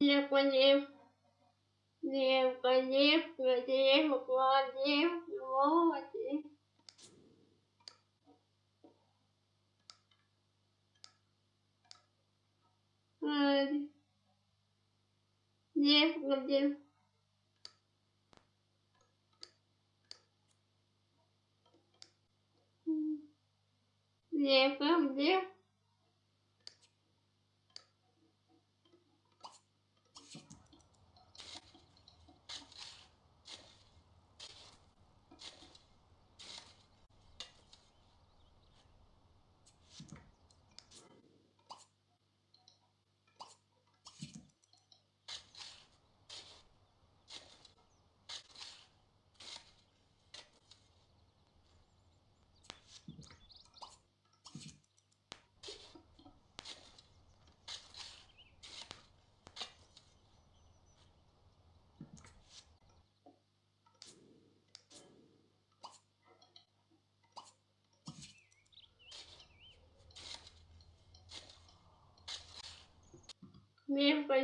Девка, девка. Девка, девка, девка, девка, девка. Девка,